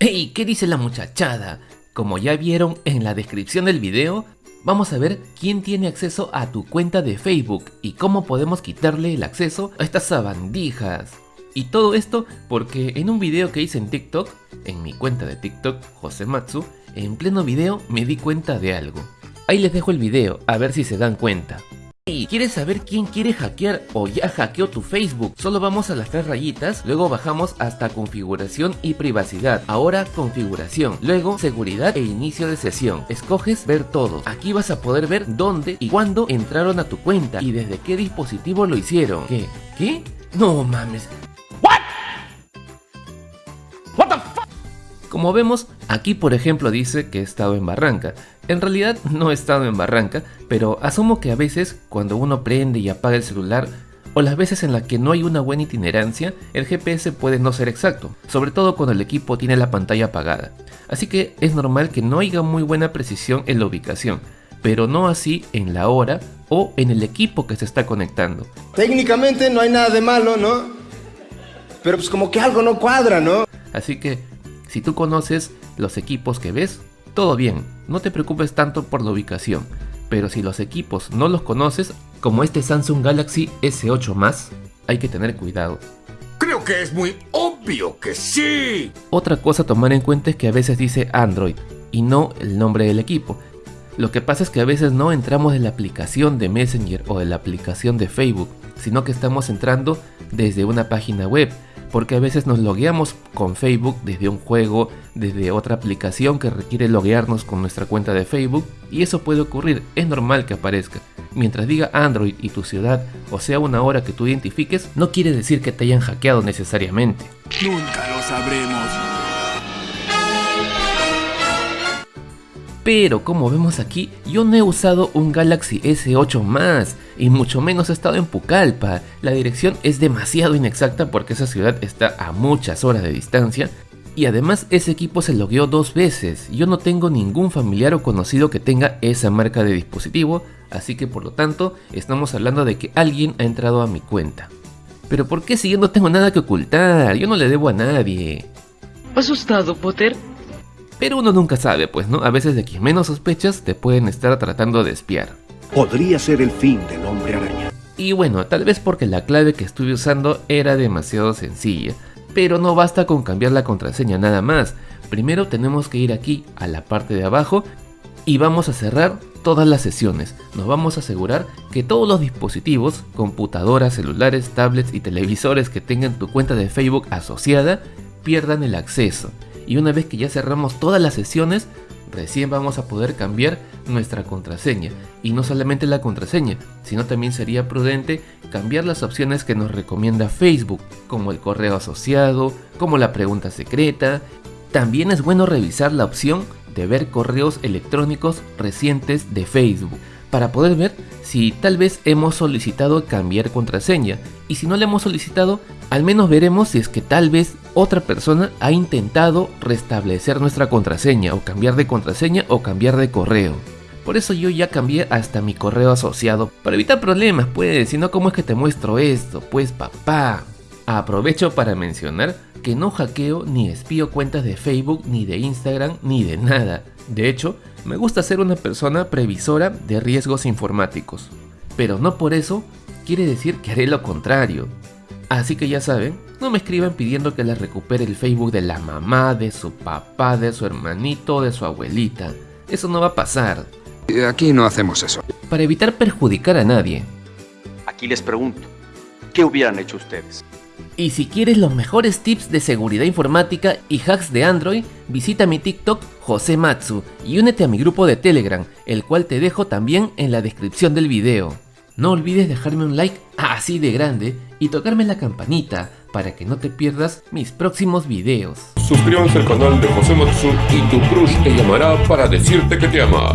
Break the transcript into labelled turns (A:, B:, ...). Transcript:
A: ¡Ey! ¿Qué dice la muchachada? Como ya vieron en la descripción del video, vamos a ver quién tiene acceso a tu cuenta de Facebook y cómo podemos quitarle el acceso a estas sabandijas. Y todo esto porque en un video que hice en TikTok, en mi cuenta de TikTok, Josematsu, en pleno video me di cuenta de algo. Ahí les dejo el video, a ver si se dan cuenta. ¿Y quieres saber quién quiere hackear o ya hackeó tu Facebook? Solo vamos a las tres rayitas, luego bajamos hasta configuración y privacidad. Ahora configuración, luego seguridad e inicio de sesión. Escoges ver todo. Aquí vas a poder ver dónde y cuándo entraron a tu cuenta y desde qué dispositivo lo hicieron. ¿Qué? ¿Qué? No mames. Como vemos, aquí por ejemplo dice que he estado en Barranca. En realidad no he estado en Barranca, pero asumo que a veces cuando uno prende y apaga el celular, o las veces en las que no hay una buena itinerancia, el GPS puede no ser exacto, sobre todo cuando el equipo tiene la pantalla apagada. Así que es normal que no haya muy buena precisión en la ubicación, pero no así en la hora o en el equipo que se está conectando.
B: Técnicamente no hay nada de malo, ¿no? Pero pues como que algo no cuadra, ¿no?
A: Así que si tú conoces los equipos que ves, todo bien, no te preocupes tanto por la ubicación, pero si los equipos no los conoces, como este Samsung Galaxy S8 Más, hay que tener cuidado.
C: Creo que es muy obvio que sí.
A: Otra cosa a tomar en cuenta es que a veces dice Android y no el nombre del equipo. Lo que pasa es que a veces no entramos en la aplicación de Messenger o de la aplicación de Facebook, sino que estamos entrando desde una página web porque a veces nos logueamos con Facebook desde un juego, desde otra aplicación que requiere loguearnos con nuestra cuenta de Facebook y eso puede ocurrir, es normal que aparezca. Mientras diga Android y tu ciudad, o sea una hora que tú identifiques, no quiere decir que te hayan hackeado necesariamente.
C: Nunca lo sabremos.
A: Pero como vemos aquí, yo no he usado un Galaxy S8 más, y mucho menos he estado en Pucallpa. La dirección es demasiado inexacta porque esa ciudad está a muchas horas de distancia, y además ese equipo se logueó dos veces. Yo no tengo ningún familiar o conocido que tenga esa marca de dispositivo, así que por lo tanto estamos hablando de que alguien ha entrado a mi cuenta. Pero ¿por qué si yo no tengo nada que ocultar? Yo no le debo a nadie.
D: ¿Asustado, Potter?
A: Pero uno nunca sabe, pues, ¿no? A veces de quien menos sospechas te pueden estar tratando de espiar.
E: Podría ser el fin del hombre araña.
A: Y bueno, tal vez porque la clave que estuve usando era demasiado sencilla, pero no basta con cambiar la contraseña nada más. Primero tenemos que ir aquí a la parte de abajo y vamos a cerrar todas las sesiones. Nos vamos a asegurar que todos los dispositivos, computadoras, celulares, tablets y televisores que tengan tu cuenta de Facebook asociada pierdan el acceso y una vez que ya cerramos todas las sesiones, recién vamos a poder cambiar nuestra contraseña. Y no solamente la contraseña, sino también sería prudente cambiar las opciones que nos recomienda Facebook, como el correo asociado, como la pregunta secreta. También es bueno revisar la opción de ver correos electrónicos recientes de Facebook para poder ver si tal vez hemos solicitado cambiar contraseña y si no le hemos solicitado, al menos veremos si es que tal vez otra persona ha intentado restablecer nuestra contraseña o cambiar de contraseña o cambiar de correo. Por eso yo ya cambié hasta mi correo asociado para evitar problemas, pues, si no, ¿cómo es que te muestro esto? Pues papá. Aprovecho para mencionar que no hackeo ni espío cuentas de Facebook, ni de Instagram, ni de nada. De hecho, me gusta ser una persona previsora de riesgos informáticos. Pero no por eso quiere decir que haré lo contrario. Así que ya saben, no me escriban pidiendo que les recupere el Facebook de la mamá, de su papá, de su hermanito, de su abuelita. Eso no va a pasar.
C: Aquí no hacemos eso.
A: Para evitar perjudicar a nadie.
F: Aquí les pregunto, ¿qué hubieran hecho ustedes?
A: Y si quieres los mejores tips de seguridad informática y hacks de Android, visita mi TikTok José Matsu y únete a mi grupo de Telegram, el cual te dejo también en la descripción del video. No olvides dejarme un like así de grande y tocarme la campanita para que no te pierdas mis próximos videos.
G: Suscríbanse al canal de José Matsu y tu crush te llamará para decirte que te ama.